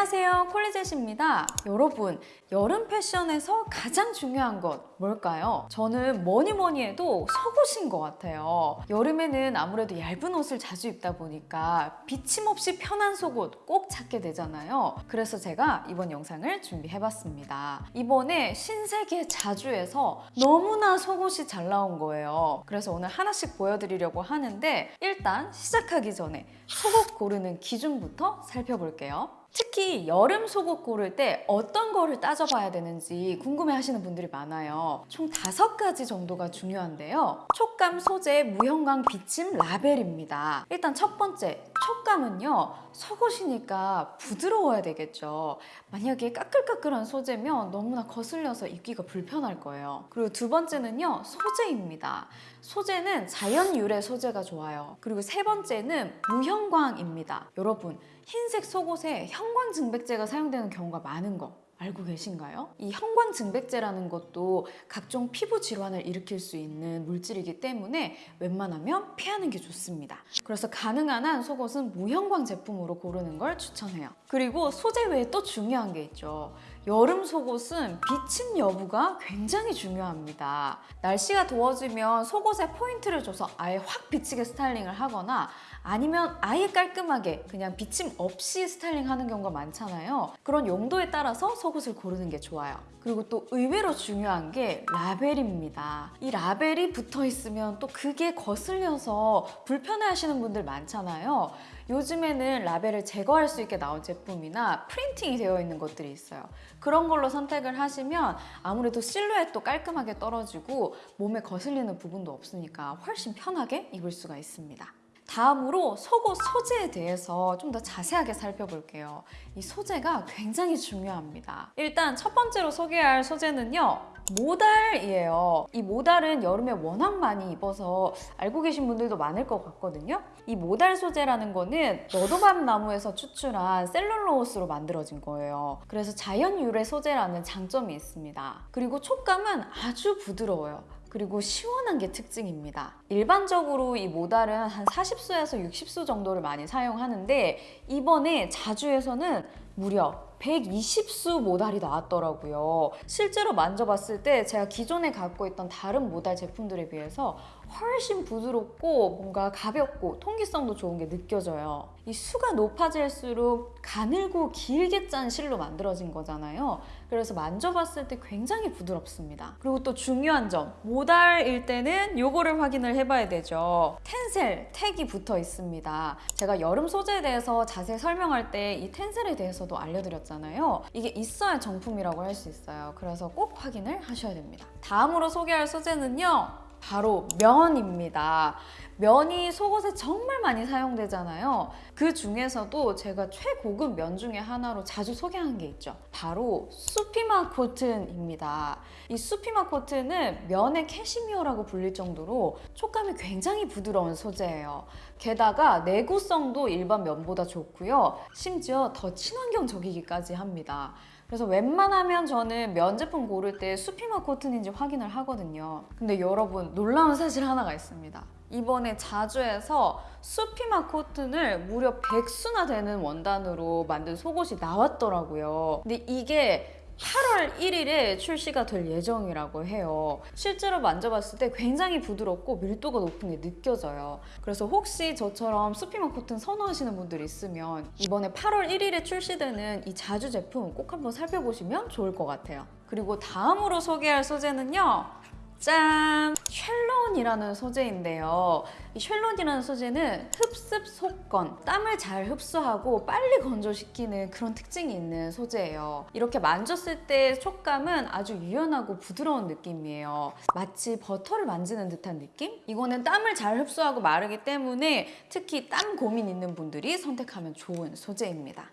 안녕하세요 콜리젯입니다. 여러분 여름 패션에서 가장 중요한 것 뭘까요? 저는 뭐니 뭐니 해도 속옷인 것 같아요. 여름에는 아무래도 얇은 옷을 자주 입다 보니까 비침없이 편한 속옷 꼭 찾게 되잖아요. 그래서 제가 이번 영상을 준비해봤습니다. 이번에 신세계 자주에서 너무나 속옷이 잘 나온 거예요. 그래서 오늘 하나씩 보여드리려고 하는데 일단 시작하기 전에 속옷 고르는 기준부터 살펴볼게요 특히 여름 속옷 고를 때 어떤 거를 따져봐야 되는지 궁금해 하시는 분들이 많아요. 총 다섯 가지 정도가 중요한데요. 촉감, 소재, 무형광, 비침, 라벨입니다. 일단 첫 번째, 촉감은요. 속옷이니까 부드러워야 되겠죠. 만약에 까끌까끌한 소재면 너무나 거슬려서 입기가 불편할 거예요. 그리고 두 번째는요. 소재입니다. 소재는 자연 유래 소재가 좋아요. 그리고 세 번째는 무형광입니다. 여러분, 흰색 속옷에 형광 증백제가 사용되는 경우가 많은 거 알고 계신가요? 이 형광 증백제라는 것도 각종 피부 질환을 일으킬 수 있는 물질이기 때문에 웬만하면 피하는 게 좋습니다. 그래서 가능한 한 속옷은 무형광 제품으로 고르는 걸 추천해요. 그리고 소재 외에 또 중요한 게 있죠. 여름 속옷은 비침 여부가 굉장히 중요합니다. 날씨가 더워지면 속옷에 포인트를 줘서 아예 확 비치게 스타일링을 하거나 아니면 아예 깔끔하게 그냥 비침 없이 스타일링하는 경우가 많잖아요. 그런 용도에 따라서 속옷을 고르는 게 좋아요. 그리고 또 의외로 중요한 게 라벨입니다. 이 라벨이 붙어 있으면 또 그게 거슬려서 불편해하시는 분들 많잖아요. 요즘에는 라벨을 제거할 수 있게 나온 제품이나 프린팅이 되어 있는 것들이 있어요. 그런 걸로 선택을 하시면 아무래도 실루엣도 깔끔하게 떨어지고 몸에 거슬리는 부분도 없으니까 훨씬 편하게 입을 수가 있습니다. 다음으로 속옷 소재에 대해서 좀 더 자세하게 살펴볼게요. 이 소재가 굉장히 중요합니다. 일단 첫 번째로 소개할 소재는요. 모달이에요. 이 모달은 여름에 워낙 많이 입어서 알고 계신 분들도 많을 것 같거든요. 이 모달 소재라는 거는 너도밤 나무에서 추출한 셀룰로스로 만들어진 거예요. 그래서 자연 유래 소재라는 장점이 있습니다. 그리고 촉감은 아주 부드러워요. 그리고 시원한 게 특징입니다. 일반적으로 이 모달은 한 40수에서 60수 정도를 많이 사용하는데 이번에 자주에서는 무려 120수 모달이 나왔더라고요. 실제로 만져봤을 때 제가 기존에 갖고 있던 다른 모달 제품들에 비해서 훨씬 부드럽고 뭔가 가볍고 통기성도 좋은 게 느껴져요. 이 수가 높아질수록 가늘고 길게 짠 실로 만들어진 거잖아요. 그래서 만져봤을 때 굉장히 부드럽습니다. 그리고 또 중요한 점, 모달일 때는 요거를 확인을 해봐야 되죠. 텐셀 택이 붙어 있습니다. 제가 여름 소재에 대해서 자세히 설명할 때 이 텐셀에 대해서도 알려드렸잖아요. 이게 있어야 정품이라고 할 수 있어요. 그래서 꼭 확인을 하셔야 됩니다. 다음으로 소개할 소재는요. 바로 면입니다. 면이 속옷에 정말 많이 사용되잖아요. 그 중에서도 제가 최고급 면 중에 하나로 자주 소개한 게 있죠. 바로 수피마 코튼입니다. 이 수피마 코튼은 면의 캐시미어라고 불릴 정도로 촉감이 굉장히 부드러운 소재예요. 게다가 내구성도 일반 면보다 좋고요. 심지어 더 친환경적이기까지 합니다. 그래서 웬만하면 저는 면 제품 고를 때 수피마 코튼인지 확인을 하거든요. 근데 여러분 놀라운 사실 하나가 있습니다. 이번에 자주에서 수피마 코튼을 무려 100수나 되는 원단으로 만든 속옷이 나왔더라고요. 근데 이게 8월 1일에 출시가 될 예정이라고 해요. 실제로 만져봤을 때 굉장히 부드럽고 밀도가 높은 게 느껴져요. 그래서 혹시 저처럼 수피마 코튼 선호하시는 분들 있으면 이번에 8월 1일에 출시되는 이 자주 제품 꼭 한번 살펴보시면 좋을 것 같아요. 그리고 다음으로 소개할 소재는요. 짠! 쉘론이라는 소재인데요. 이 쉘론이라는 소재는 흡습 속건, 땀을 잘 흡수하고 빨리 건조시키는 그런 특징이 있는 소재예요. 이렇게 만졌을 때 촉감은 아주 유연하고 부드러운 느낌이에요. 마치 버터를 만지는 듯한 느낌? 이거는 땀을 잘 흡수하고 마르기 때문에 특히 땀 고민 있는 분들이 선택하면 좋은 소재입니다.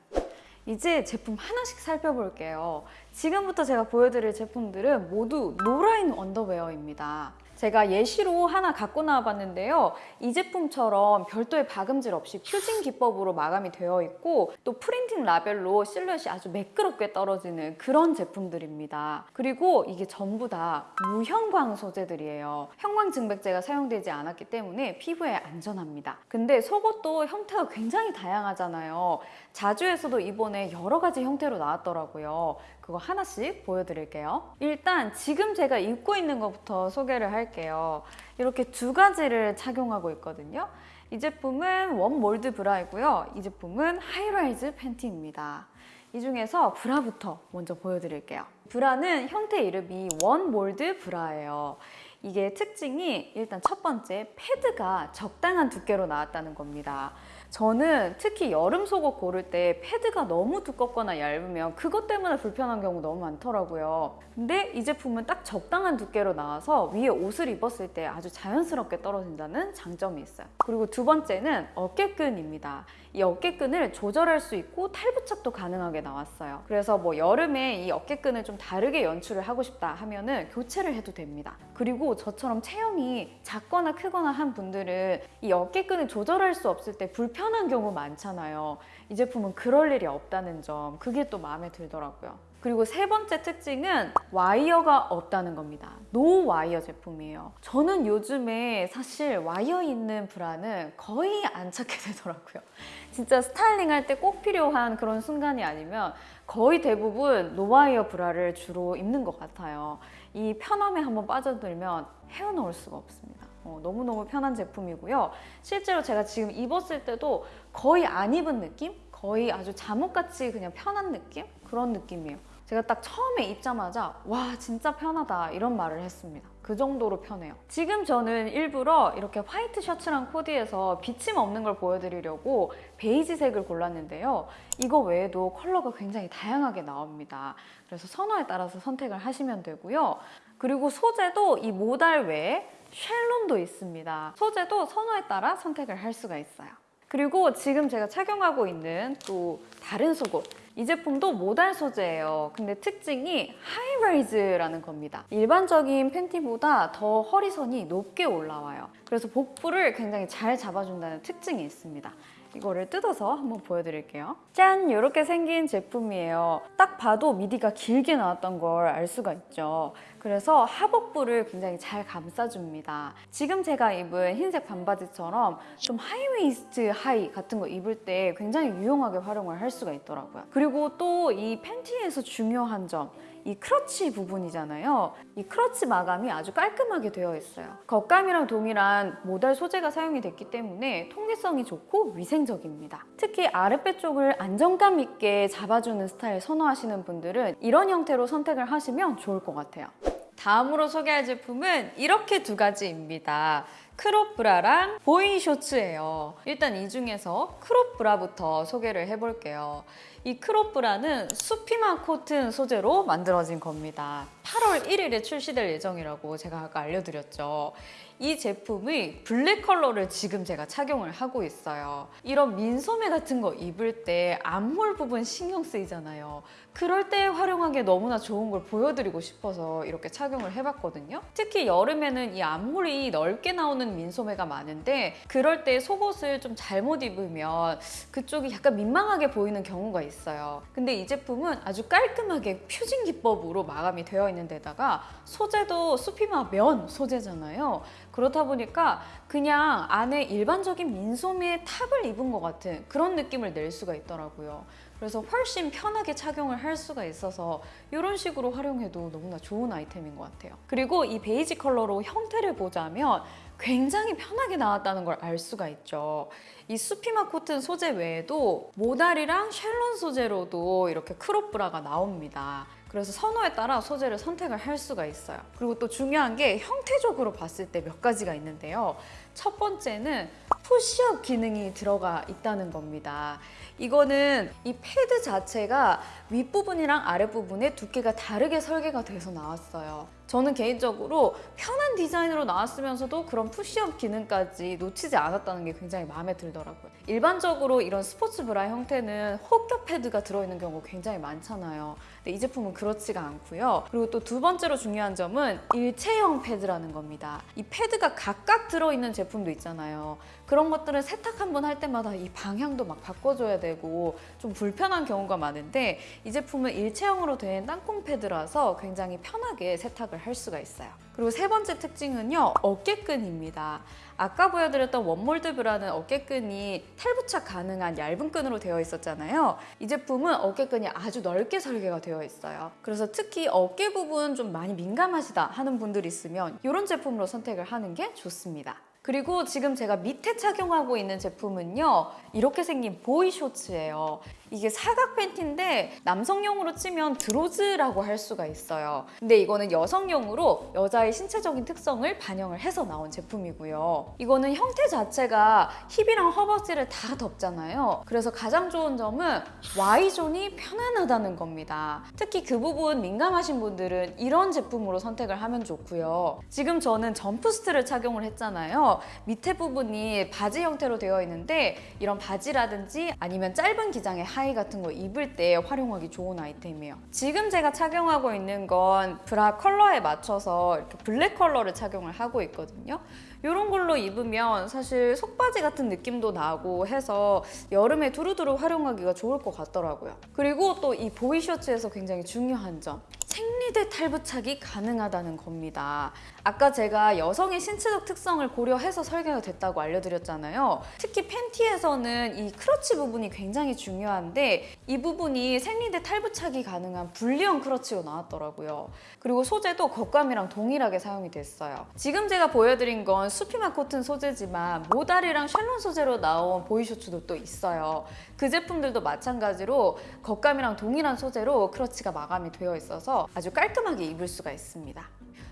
이제 제품 하나씩 살펴볼게요. 지금부터 제가 보여드릴 제품들은 모두 no line 언더웨어입니다. 제가 예시로 하나 갖고 나와봤는데요. 이 제품처럼 별도의 박음질 없이 fusing 기법으로 마감이 되어 있고 또 printing 라벨로 실루엣이 아주 매끄럽게 떨어지는 그런 제품들입니다. 그리고 이게 전부 다 무형광 소재들이에요. 형광 증백제가 사용되지 않았기 때문에 피부에 안전합니다. 근데 속옷도 형태가 굉장히 다양하잖아요. 자주에서도 이번에 여러 가지 형태로 나왔더라고요. 그거 하나씩 보여드릴게요. 일단 지금 제가 입고 있는 것부터 소개를 할게요. 이렇게 두 가지를 착용하고 있거든요. 이 제품은 one mold 브라이고요. 이 제품은 high-rise 팬티입니다. 이 중에서 브라부터 먼저 보여드릴게요. 브라는 형태 이름이 one mold 브라예요. 이게 특징이 일단 첫 번째 패드가 적당한 두께로 나왔다는 겁니다. 저는 특히 여름 속옷 고를 때 패드가 너무 두껍거나 얇으면 그것 때문에 불편한 경우 너무 많더라고요. 근데 이 제품은 딱 적당한 두께로 나와서 위에 옷을 입었을 때 아주 자연스럽게 떨어진다는 장점이 있어요. 그리고 두 번째는 어깨끈입니다. 이 어깨끈을 조절할 수 있고 탈부착도 가능하게 나왔어요. 그래서 뭐 여름에 이 어깨끈을 좀 다르게 연출을 하고 싶다 하면은 교체를 해도 됩니다. 그리고 저처럼 체형이 작거나 크거나 한 분들은 이 어깨끈을 조절할 수 없을 때 불편 한 경우 많잖아요. 이 제품은 그럴 일이 없다는 점, 그게 또 마음에 들더라고요. 그리고 세 번째 특징은 와이어가 없다는 겁니다. no wire 제품이에요. 저는 요즘에 사실 와이어 있는 브라는 거의 안 찾게 되더라고요. 진짜 스타일링 할 때 꼭 필요한 그런 순간이 아니면 거의 대부분 no wire 브라를 주로 입는 것 같아요. 이 편함에 한번 빠져들면 헤어나올 수가 없습니다. 어, 너무너무 편한 제품이고요. 실제로 제가 지금 입었을 때도 거의 안 입은 느낌? 거의 아주 잠옷같이 그냥 편한 느낌? 그런 느낌이에요. 제가 딱 처음에 입자마자 와 진짜 편하다 이런 말을 했습니다. 그 정도로 편해요. 지금 저는 일부러 이렇게 화이트 셔츠랑 코디에서 비침 없는 걸 보여드리려고 베이지색을 골랐는데요. 이거 외에도 컬러가 굉장히 다양하게 나옵니다. 그래서 선호에 따라서 선택을 하시면 되고요. 그리고 소재도 이 모달 외에 쉘론도 있습니다. 소재도 선호에 따라 선택을 할 수가 있어요. 그리고 지금 제가 착용하고 있는 또 다른 속옷 이 제품도 modal 소재예요. 근데 특징이 high-rise라는 겁니다. 일반적인 팬티보다 더 허리선이 높게 올라와요. 그래서 복부를 굉장히 잘 잡아준다는 특징이 있습니다. 이거를 뜯어서 한번 보여드릴게요. 짠! 이렇게 생긴 제품이에요. 딱 봐도 밑위가 길게 나왔단 걸 알 수가 있죠. 그래서 하복부를 굉장히 잘 감싸줍니다. 지금 제가 입은 흰색 반바지처럼 좀 high waist 하의 같은 거 입을 때 굉장히 유용하게 활용을 할 수가 있더라고요. 그리고 또 이 팬티에서 중요한 점, 이 crotch 부분이잖아요. 이 crotch 마감이 아주 깔끔하게 되어 있어요. 겉감이랑 동일한 modal 소재가 사용이 됐기 때문에 통기성이 좋고 위생적입니다. 특히 아랫배 쪽을 안정감 있게 잡아주는 스타일 선호하시는 분들은 이런 형태로 선택을 하시면 좋을 것 같아요. 다음으로 소개할 제품은 이렇게 두 가지입니다. crop 브라랑 boy shorts예요. 일단 이 중에서 crop 브라부터 소개를 해볼게요. 이 crop 브라는 수피마 코튼 소재로 만들어진 겁니다. 8월 1일에 출시될 예정이라고 제가 아까 알려드렸죠. 이 제품의 블랙 컬러를 지금 제가 착용을 하고 있어요. 이런 민소매 같은 거 입을 때 armhole 부분 신경 쓰이잖아요. 그럴 때 활용하기에 너무나 좋은 걸 보여드리고 싶어서 이렇게 착용을 해봤거든요. 특히 여름에는 이 armhole이 넓게 나오는 민소매가 많은데 그럴 때 속옷을 좀 잘못 입으면 그쪽이 약간 민망하게 보이는 경우가 있어요. 근데 이 제품은 아주 깔끔하게 퓨징 기법으로 마감이 되어 있는 데다가 소재도 수피마 면 소재잖아요. 그렇다 보니까 그냥 안에 일반적인 민소매의 탑을 입은 것 같은 그런 느낌을 낼 수가 있더라고요. 그래서 훨씬 편하게 착용을 할 수가 있어서 이런 식으로 활용해도 너무나 좋은 아이템인 것 같아요. 그리고 이 베이지 컬러로 형태를 보자면 굉장히 편하게 나왔다는 걸 알 수가 있죠. 이 수피마 코튼 소재 외에도 modal이랑 쉘론 소재로도 이렇게 crop 브라가 나옵니다. 그래서 선호에 따라 소재를 선택을 할 수가 있어요. 그리고 또 중요한 게 형태적으로 봤을 때 몇 가지가 있는데요. 첫 번째는 푸시업 기능이 들어가 있다는 겁니다. 이거는 이 패드 자체가 윗부분이랑 아랫부분의 두께가 다르게 설계가 돼서 나왔어요. 저는 개인적으로 편한 디자인으로 나왔으면서도 그런 푸시업 기능까지 놓치지 않았다는 게 굉장히 마음에 들더라고요. 일반적으로 이런 스포츠 브라 형태는 홑겹 패드가 들어있는 경우 굉장히 많잖아요. 근데 이 제품은 그렇지가 않고요. 그리고 또 두 번째로 중요한 점은 일체형 패드라는 겁니다. 이 패드가 각각 들어있는 제품도 있잖아요. 그런 것들은 세탁 한 번 할 때마다 이 방향도 막 바꿔줘야 되고 좀 불편한 경우가 많은데 이 제품은 일체형으로 된 땅콩 패드라서 굉장히 편하게 세탁을 할 수가 있어요. 그리고 세 번째 특징은요, 어깨끈입니다. 아까 보여드렸던 원몰드 브라는 어깨끈이 탈부착 가능한 얇은 끈으로 되어 있었잖아요. 이 제품은 어깨끈이 아주 넓게 설계가 되어 있어요. 그래서 특히 어깨 부분 좀 많이 민감하시다 하는 분들이 있으면 이런 제품으로 선택을 하는 게 좋습니다. 그리고 지금 제가 밑에 착용하고 있는 제품은요 이렇게 생긴 보이 쇼츠예요 이게 사각 팬티인데 남성용으로 치면 드로즈라고 할 수가 있어요. 근데 이거는 여성용으로 여자의 신체적인 특성을 반영을 해서 나온 제품이고요. 이거는 형태 자체가 힙이랑 허벅지를 다 덮잖아요. 그래서 가장 좋은 점은 Y존이 편안하다는 겁니다. 특히 그 부분 민감하신 분들은 이런 제품으로 선택을 하면 좋고요. 지금 저는 jumpsuit를 착용을 했잖아요. 밑에 부분이 바지 형태로 되어 있는데 이런 바지라든지 아니면 짧은 기장의 하의 같은 거 입을 때 활용하기 좋은 아이템이에요. 지금 제가 착용하고 있는 건 브라 컬러에 맞춰서 이렇게 블랙 컬러를 착용을 하고 있거든요. 이런 걸로 입으면 사실 속바지 같은 느낌도 나고 해서 여름에 두루두루 활용하기가 좋을 것 같더라고요. 그리고 또 이 보이 셔츠에서 굉장히 중요한 점. 생리대 탈부착이 가능하다는 겁니다. 아까 제가 여성의 신체적 특성을 고려해서 설계가 됐다고 알려드렸잖아요. 특히 팬티에서는 이 crotch 부분이 굉장히 중요한데 이 부분이 생리대 탈부착이 가능한 분리형 crotch로 나왔더라고요. 그리고 소재도 겉감이랑 동일하게 사용이 됐어요. 지금 제가 보여드린 건 수피마 코튼 소재지만 modal이랑 쉘론 소재로 나온 boy shorts도 또 있어요. 그 제품들도 마찬가지로 겉감이랑 동일한 소재로 crotch가 마감이 되어 있어서 아주 깔끔하게 입을 수가 있습니다.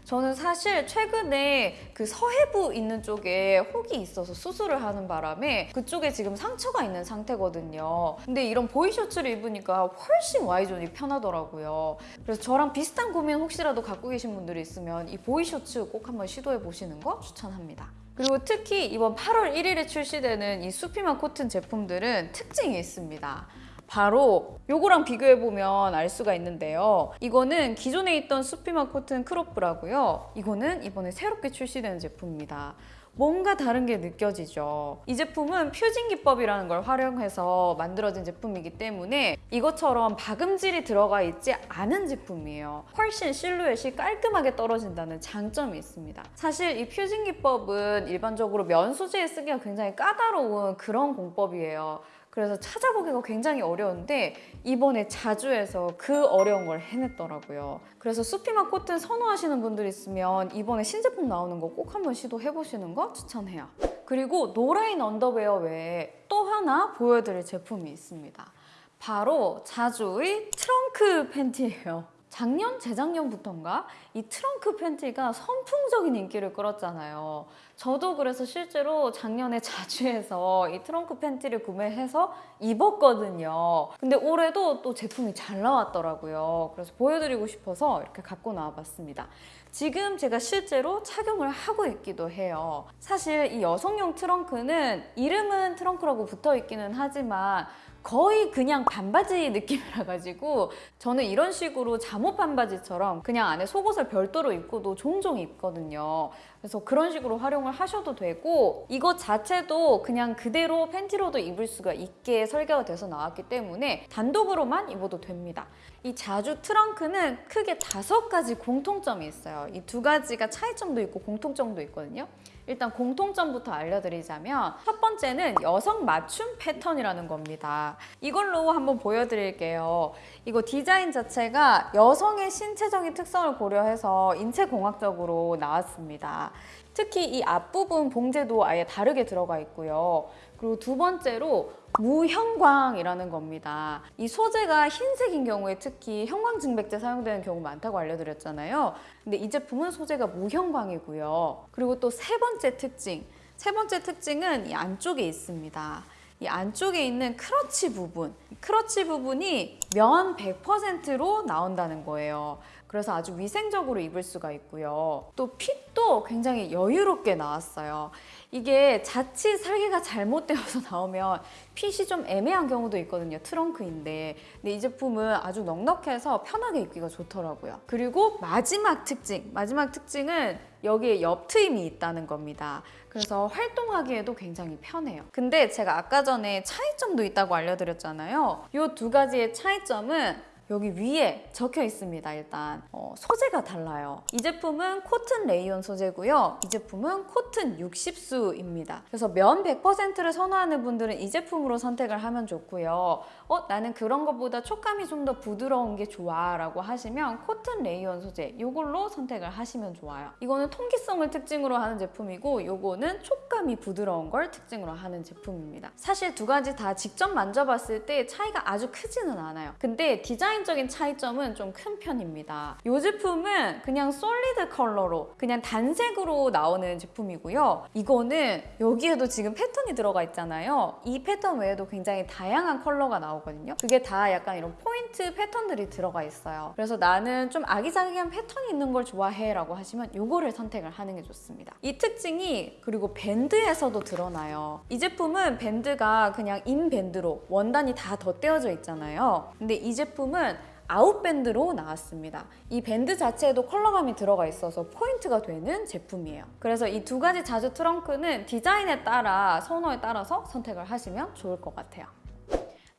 저는 사실 최근에 그 서혜부 있는 쪽에 혹이 있어서 수술을 하는 바람에 그쪽에 지금 상처가 있는 상태거든요. 근데 이런 보이 셔츠를 입으니까 훨씬 Y존이 편하더라고요. 그래서 저랑 비슷한 고민 혹시라도 갖고 계신 분들이 있으면 이 boy shorts 꼭 한번 시도해 보시는 거 추천합니다. 그리고 특히 이번 8월 1일에 출시되는 이 Supima 코튼 제품들은 특징이 있습니다. 바로 요거랑 비교해보면 알 수가 있는데요. 이거는 기존에 있던 Supima 코튼 crop 브라고요. 이거는 이번에 새롭게 출시되는 제품입니다. 뭔가 다른 게 느껴지죠. 이 제품은 퓨징 기법이라는 걸 활용해서 만들어진 제품이기 때문에 이것처럼 박음질이 들어가 있지 않은 제품이에요. 훨씬 실루엣이 깔끔하게 떨어진다는 장점이 있습니다. 사실 이 퓨징 기법은 일반적으로 면 소재에 쓰기가 굉장히 까다로운 그런 공법이에요. 그래서 찾아보기가 굉장히 어려운데 이번에 자주해서 그 어려운 걸 해냈더라고요. 그래서 수피마 코튼 선호하시는 분들 있으면 이번에 신제품 나오는 거 꼭 한번 시도해보시는 거 추천해요. 그리고 no line 언더웨어 외에 또 하나 보여드릴 제품이 있습니다. 바로 자주의 트렁크 팬티예요. 작년, 재작년부터인가 이 트렁크 팬티가 선풍적인 인기를 끌었잖아요. 저도 그래서 실제로 작년에 자주에서 이 트렁크 팬티를 구매해서 입었거든요. 근데 올해도 또 제품이 잘 나왔더라고요. 그래서 보여드리고 싶어서 이렇게 갖고 나와봤습니다. 지금 제가 실제로 착용을 하고 있기도 해요. 사실 이 여성용 트렁크는 이름은 트렁크라고 붙어 있기는 하지만 거의 그냥 반바지 느낌이라 가지고 저는 이런 식으로 잠옷 반바지처럼 그냥 안에 속옷을 별도로 입고도 종종 입거든요. 그래서 그런 식으로 활용을 하셔도 되고 이것 자체도 그냥 그대로 팬티로도 입을 수가 있게 설계가 돼서 나왔기 때문에 단독으로만 입어도 됩니다. 이 자주 트렁크는 크게 다섯 가지 공통점이 있어요. 이 두 가지가 차이점도 있고 공통점도 있거든요. 일단 공통점부터 알려드리자면 첫 번째는 여성 맞춤 패턴이라는 겁니다. 이걸로 한번 보여드릴게요. 이거 디자인 자체가 여성의 신체적인 특성을 고려해서 인체공학적으로 나왔습니다. 특히 이 앞부분 봉제도 아예 다르게 들어가 있고요. 그리고 두 번째로 무형광이라는 겁니다. 이 소재가 흰색인 경우에 특히 형광증백제 사용되는 경우 많다고 알려드렸잖아요. 근데 이 제품은 소재가 무형광이고요. 그리고 또 세 번째 특징, 세 번째 특징은 이 안쪽에 있습니다. 이 안쪽에 있는 크러치 부분, 크러치 부분이 면 100%로 나온다는 거예요. 그래서 아주 위생적으로 입을 수가 있고요. 또 핏도 굉장히 여유롭게 나왔어요. 이게 자칫 설계가 잘못되어서 나오면 핏이 좀 애매한 경우도 있거든요. 트렁크인데. 근데 이 제품은 아주 넉넉해서 편하게 입기가 좋더라고요. 그리고 마지막 특징. 마지막 특징은 여기에 옆 트임이 있다는 겁니다. 그래서 활동하기에도 굉장히 편해요. 근데 제가 아까 전에 차이점도 있다고 알려드렸잖아요. 이 두 가지의 차이점은 여기 위에 적혀 있습니다. 일단 어, 소재가 달라요. 이 제품은 코튼 레이온 소재고요. 이 제품은 코튼 60수입니다. 그래서 면 100%를 선호하는 분들은 이 제품으로 선택을 하면 좋고요. 어 나는 그런 것보다 촉감이 좀 더 부드러운 게 좋아 라고 하시면 코튼 레이온 소재 이걸로 선택을 하시면 좋아요. 이거는 통기성을 특징으로 하는 제품이고 이거는 촉감이 부드러운 걸 특징으로 하는 제품입니다. 사실 두 가지 다 직접 만져봤을 때 차이가 아주 크지는 않아요. 근데 디자인적인 차이점은 좀 큰 편입니다. 이 제품은 그냥 solid 컬러로 그냥 단색으로 나오는 제품이고요. 이거는 여기에도 지금 패턴이 들어가 있잖아요. 이 패턴 외에도 굉장히 다양한 컬러가 나오거든요. 그게 다 약간 이런 포인트 패턴들이 들어가 있어요. 그래서 나는 좀 아기자기한 패턴이 있는 걸 좋아해 라고 하시면 이거를 선택을 하는 게 좋습니다. 이 특징이 그리고 밴드에서도 드러나요. 이 제품은 밴드가 그냥 in band로 원단이 다 덧대어져 있잖아요. 근데 이 제품은 out band로 나왔습니다. 이 밴드 자체에도 컬러감이 들어가 있어서 포인트가 되는 제품이에요. 그래서 이 두 가지 자주 트렁크는 디자인에 따라 선호에 따라서 선택을 하시면 좋을 것 같아요.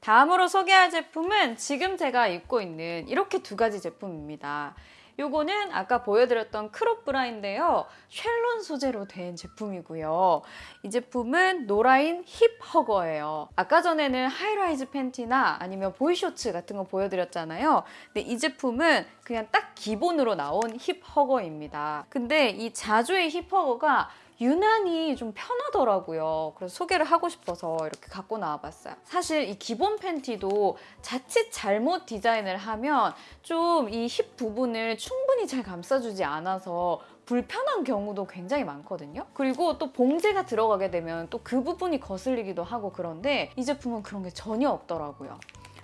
다음으로 소개할 제품은 지금 제가 입고 있는 이렇게 두 가지 제품입니다. 요거는 아까 보여드렸던 crop 브라인데요. 쉘론 소재로 된 제품이고요. 이 제품은 no line hip hugger예요. 아까 전에는 high-rise 팬티나 아니면 boy shorts 같은 거 보여드렸잖아요. 근데 이 제품은 그냥 딱 기본으로 나온 hip hugger입니다. 근데 이 자주의 힙 허거가 유난히 좀 편하더라고요. 그래서 소개를 하고 싶어서 이렇게 갖고 나와봤어요. 사실 이 기본 팬티도 자칫 잘못 디자인을 하면 좀 이 힙 부분을 충분히 잘 감싸주지 않아서 불편한 경우도 굉장히 많거든요. 그리고 또 봉제가 들어가게 되면 또 그 부분이 거슬리기도 하고 그런데 이 제품은 그런 게 전혀 없더라고요.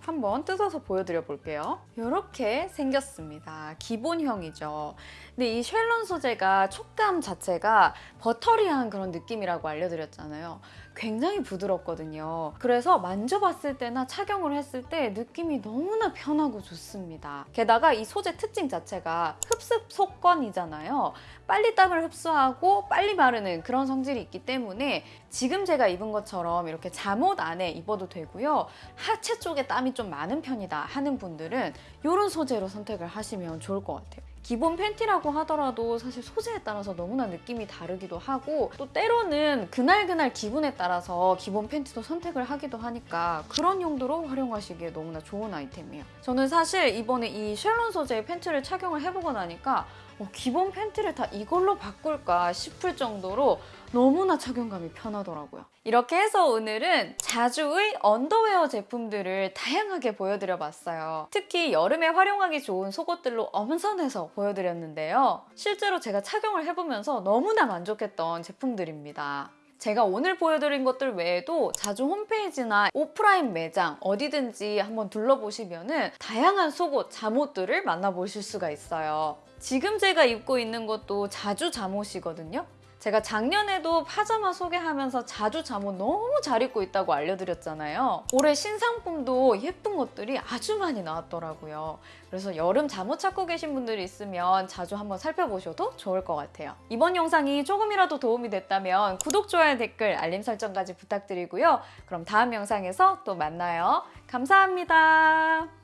한번 뜯어서 보여드려 볼게요. 이렇게 생겼습니다. 기본형이죠. 근데 이 쉘론 소재가 촉감 자체가 버터리한 그런 느낌이라고 알려드렸잖아요. 굉장히 부드럽거든요. 그래서 만져봤을 때나 착용을 했을 때 느낌이 너무나 편하고 좋습니다. 게다가 이 소재 특징 자체가 흡습 속건이잖아요. 빨리 땀을 흡수하고 빨리 마르는 그런 성질이 있기 때문에 지금 제가 입은 것처럼 이렇게 잠옷 안에 입어도 되고요. 하체 쪽에 땀이 좀 많은 편이다 하는 분들은 이런 소재로 선택을 하시면 좋을 것 같아요. 기본 팬티라고 하더라도 사실 소재에 따라서 너무나 느낌이 다르기도 하고 또 때로는 그날그날 기분에 따라서 기본 팬티도 선택을 하기도 하니까 그런 용도로 활용하시기에 너무나 좋은 아이템이에요. 저는 사실 이번에 이 쉘론 소재의 팬티를 착용을 해보고 나니까 어, 기본 팬티를 다 이걸로 바꿀까 싶을 정도로 너무나 착용감이 편하더라고요. 이렇게 해서 오늘은 자주의 언더웨어 제품들을 다양하게 보여드려 봤어요. 특히 여름에 활용하기 좋은 속옷들로 엄선해서 보여드렸는데요. 실제로 제가 착용을 해보면서 너무나 만족했던 제품들입니다. 제가 오늘 보여드린 것들 외에도 자주 홈페이지나 오프라인 매장 어디든지 한번 둘러보시면 다양한 속옷, 잠옷들을 만나보실 수가 있어요. 지금 제가 입고 있는 것도 자주 잠옷이거든요. 제가 작년에도 파자마 소개하면서 자주 잠옷 너무 잘 입고 있다고 알려드렸잖아요. 올해 신상품도 예쁜 것들이 아주 많이 나왔더라고요. 그래서 여름 잠옷 찾고 계신 분들이 있으면 자주 한번 살펴보셔도 좋을 것 같아요. 이번 영상이 조금이라도 도움이 됐다면 구독, 좋아요, 댓글, 알림 설정까지 부탁드리고요. 그럼 다음 영상에서 또 만나요. 감사합니다.